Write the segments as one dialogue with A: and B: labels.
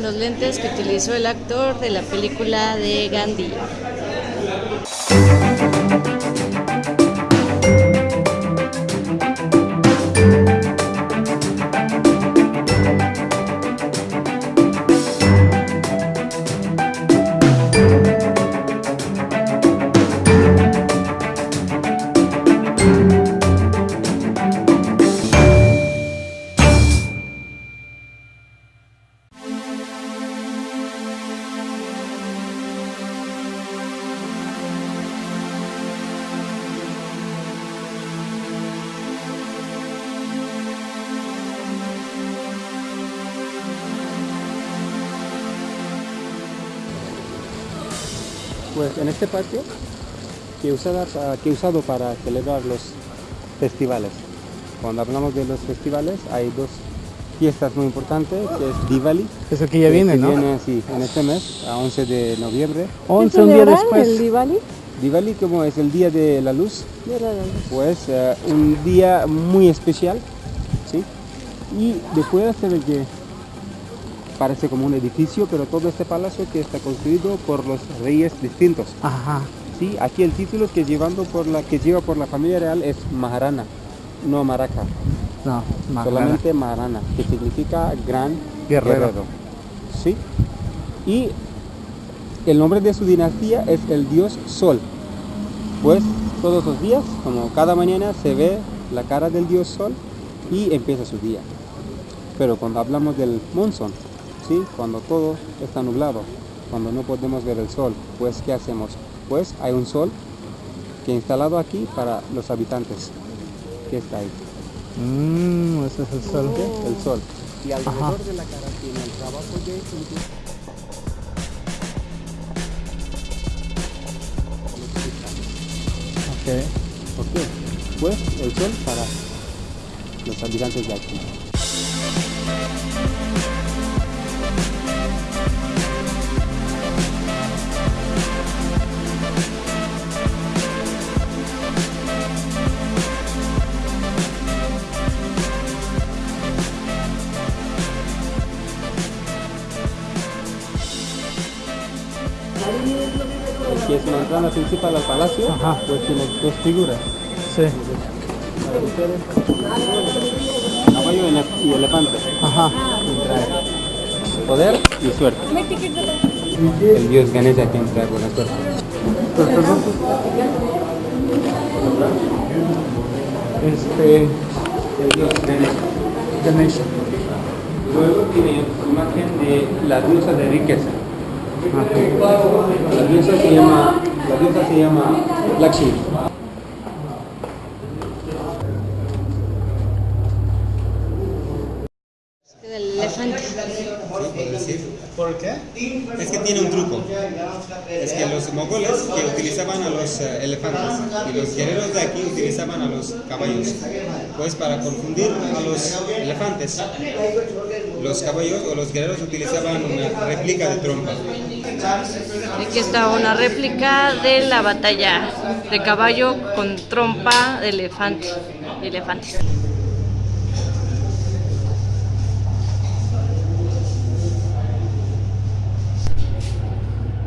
A: Los lentes que utilizó el actor de la película de Gandhi.
B: Pues en este patio que, usada, que he usado para celebrar los festivales. Cuando hablamos de los festivales hay dos fiestas muy importantes, que es Diwali.
C: Eso que ya viene, ¿no?
B: Viene así, en este mes, a 11 de noviembre.
C: 11 un día después.
A: el Diwali?
B: Diwali como es el día de la luz,
A: De la luz.
B: pues eh, un día muy especial, ¿sí? Y después hacer el que parece como un edificio, pero todo este palacio que está construido por los reyes distintos.
C: Ajá.
B: Sí, aquí el título que llevando por la que lleva por la familia real es Maharana, no Maraca,
C: No,
B: solamente Maharana, que significa gran
C: Guerrero.
B: guerrero. Sí. Y el nombre de su dinastía es el dios Sol. Pues todos los días, como cada mañana, se ve la cara del dios Sol y empieza su día. Pero cuando hablamos del monzón, ¿sí? cuando todo está nublado, cuando no podemos ver el sol, pues ¿qué hacemos? Pues hay un sol que instalado aquí para los habitantes, que está ahí,
C: Mmm, ese es el sol.
B: el sol. Y alrededor
C: Ajá.
B: de la cara tiene el trabajo de limpieza.
C: Ok.
B: ¿Por qué? Pues el sol para los habitantes de aquí. Que entrada principal al palacio,
C: Ajá.
B: pues tiene dos figuras.
C: Sí.
B: Caballo y ele- y elefante.
C: Ajá.
B: Poder y suerte. El dios Ganesha quien trae buena suerte.
C: Pues. Este.
B: El dios Ganesha.
C: Ganesha.
B: Luego tiene imagen de la diosa de riqueza. La diosa se llama, la se llama Lakshmi.
A: Del elefante.
D: ¿Por qué? Es que tiene un truco. Es que los mogoles que utilizaban a los eh, elefantes y los guerreros de aquí utilizaban a los caballos. Pues para confundir a los elefantes, los caballos o los guerreros utilizaban una réplica de trompa.
A: Aquí está una réplica de la batalla de caballo con trompa de elefante. de elefantes.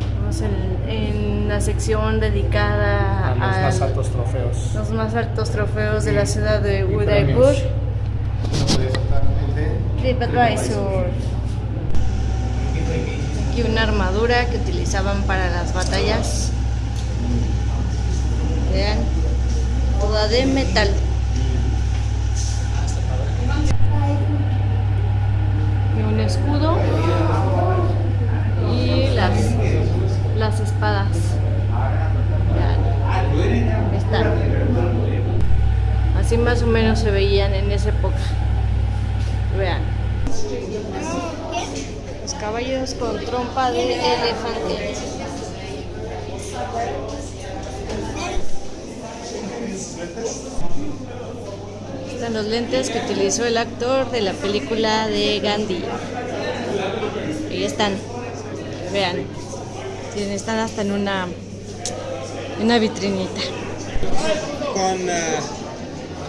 A: Estamos en, en la sección dedicada
C: A los
A: a
C: más altos trofeos.
A: los más altos trofeos de la ciudad de Udaipur. TripAdvisor. Una armadura que utilizaban para las batallas. Vean, toda de metal. Y un escudo y las, las espadas. Vean, están. Así más o menos se veían en esa época. Trompa de elefante. Están los lentes que utilizó el actor de la película de Gandhi. Ahí están. Vean. Tienen- Están hasta en una, una vitrinita.
D: Con eh,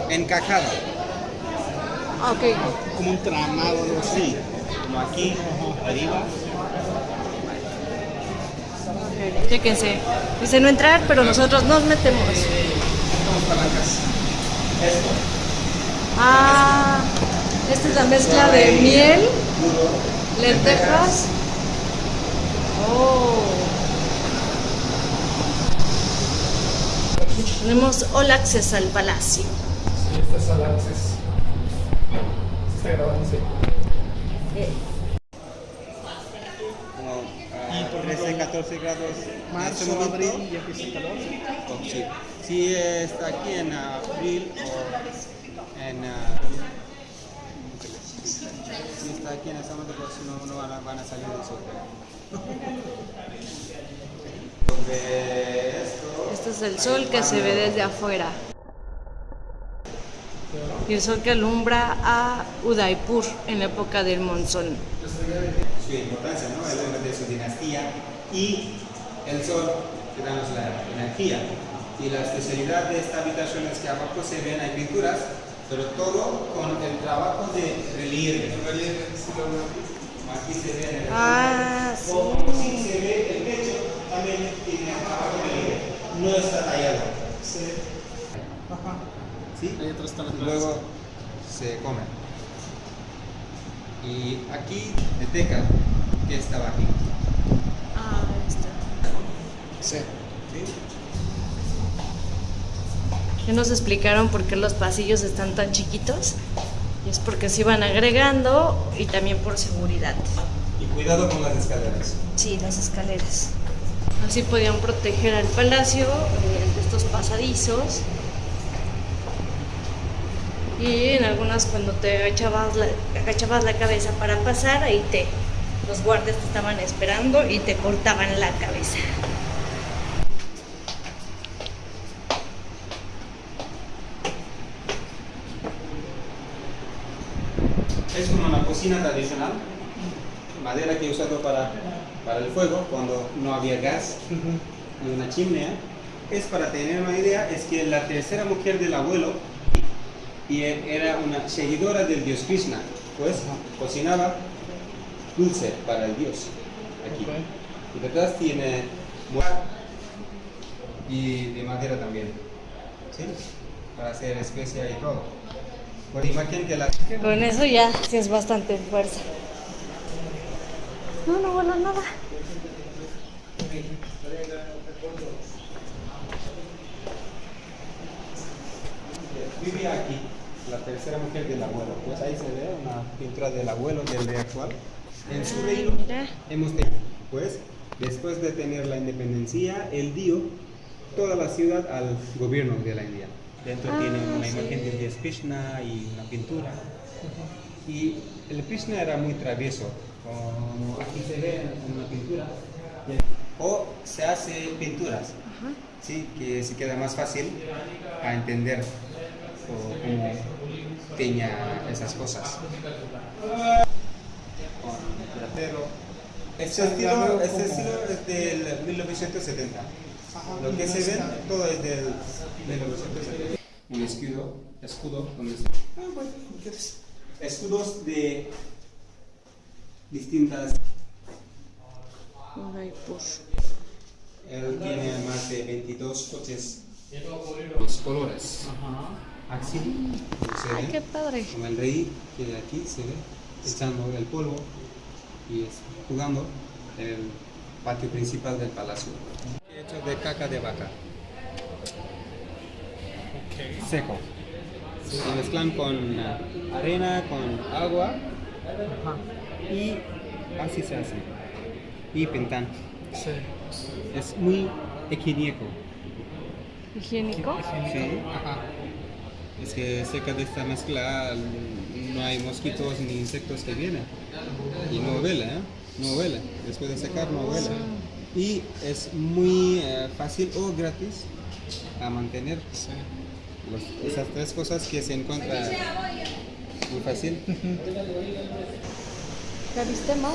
D: encajada,
A: Ok.
D: como un tramado, algo así.
B: como aquí, arriba.
A: Chéquense. Dice no entrar, pero nosotros nos metemos. Ah, esta es la mezcla de miel, lentejas. Oh. Tenemos all access al palacio.
C: Sí, este es al access. Está grabando, sí.
B: Como a 13, 14 grados. en este
C: Marzo,
B: momento.
C: abril, ya empieza el calor.
B: Oh, sí. Si está aquí en abril o en... ah, si está aquí en ese momento, pues no, no van, a, van a salir del sol.
A: Este es el sol que se ve desde afuera. Y el sol que alumbra a Udaipur en la época del monzón.
B: Su importancia, ¿no? El nombre de su dinastía y el sol que danos la energía. Y la especialidad de esta habitación es que abajo se ven, hay pinturas, pero todo con el trabajo de relieve. Aquí se ve en el
A: Ah, sí.
B: Como si se ve el techo, también tiene trabajo de relieve. No está tallado.
C: Ajá.
B: ¿Sí?
C: Ahí atrás están las
B: Y luego se come. Y aquí, de teca, que estaba aquí.
A: Ah, ahí está.
C: Sí.
B: ¿Sí?
A: Ya nos explicaron por qué los pasillos están tan chiquitos. Y es porque se iban agregando y también por seguridad.
B: Y cuidado con las escaleras.
A: Sí, las escaleras. Así podían proteger al palacio eh, de estos pasadizos. Y en algunas cuando te agachabas la, agachabas la cabeza para pasar, ahí te los guardias te estaban esperando y te cortaban la cabeza.
B: Es como una cocina tradicional, madera que he usado para, para el fuego cuando no había gas y una chimenea. Es para tener una idea, es que la tercera mujer del abuelo y era una seguidora del dios Krishna, pues cocinaba dulce para el dios aquí. Y detrás tiene y de madera también, ¿sí? Para hacer especia y todo. Por imagen que la
A: Con eso ya tienes bastante fuerza. No, no vuela nada.
B: vivía aquí, la tercera mujer del abuelo. Pues ahí se ve una pintura del abuelo del rey actual. En su reino
A: mira.
B: hemos tenido, pues, después de tener la independencia, él dio toda la ciudad al gobierno de la India. Dentro
A: Ah,
B: tiene una
A: sí.
B: imagen del dios Krishna y una pintura. Y el Krishna era muy travieso, como aquí se ve en una pintura. O se hace pinturas, ¿sí? que se queda más fácil a entender o cómo tenía esas cosas. Con platero. Este estilo, este estilo es del 1970. Lo que se ve, todo es del 1970. Un escudo, escudo, donde se- Ah, escudos de distintas. Él tiene más de 22 coches. Los colores.
C: Ajá.
B: Así se
A: Ay,
B: ve.
A: qué padre.
B: Como el rey que aquí se ve echando el polvo y es jugando en el patio principal del palacio. Hecho de caca de vaca, seco. Se mezclan con eh, arena, con agua
C: Ajá.
B: y así se hace. Y pintan.
C: Sí.
B: Es muy higiénico.
A: ¿Higiénico?
B: Sí. Es que cerca de esta mezcla no hay mosquitos ni insectos que vienen. Y no huele, ¿eh? No huele. Después de secar no huele. Y es muy eh, fácil o gratis a mantener los- esas tres cosas que se encuentran muy fácil.
A: ¿Ya viste más?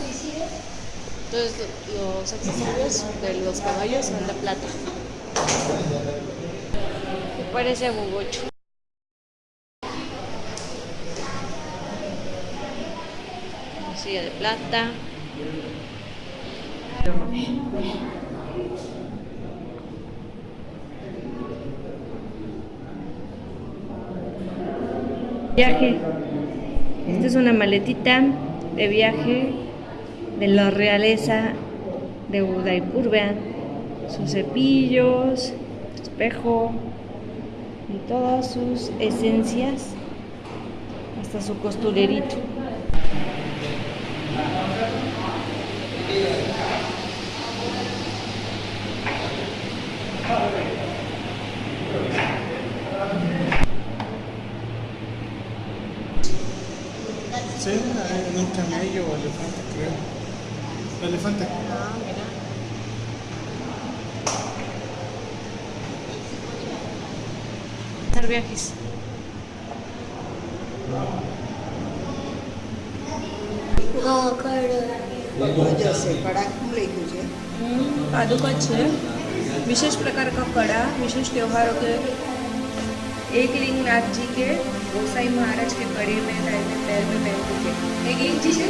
A: Entonces lo- los accesorios de los caballos son de plata. Parece agugocho. Estrella de plata. Viaje. Esta es una maletita de viaje de la realeza de Udaipur. Vean sus cepillos, espejo y todas sus esencias, hasta su costurerito.
C: Sí, en un camello o elefante, creo. Elefante.
A: Hacer viajes.
E: जसे कडा खुले तुझे
F: पादुका છે विशेष प्रकार का कड़ा विशेष त्योहारों के एक लिंग नाथ जी के, गोसाई महाराज के बड़े में पैर में पहनते थे। एक जी से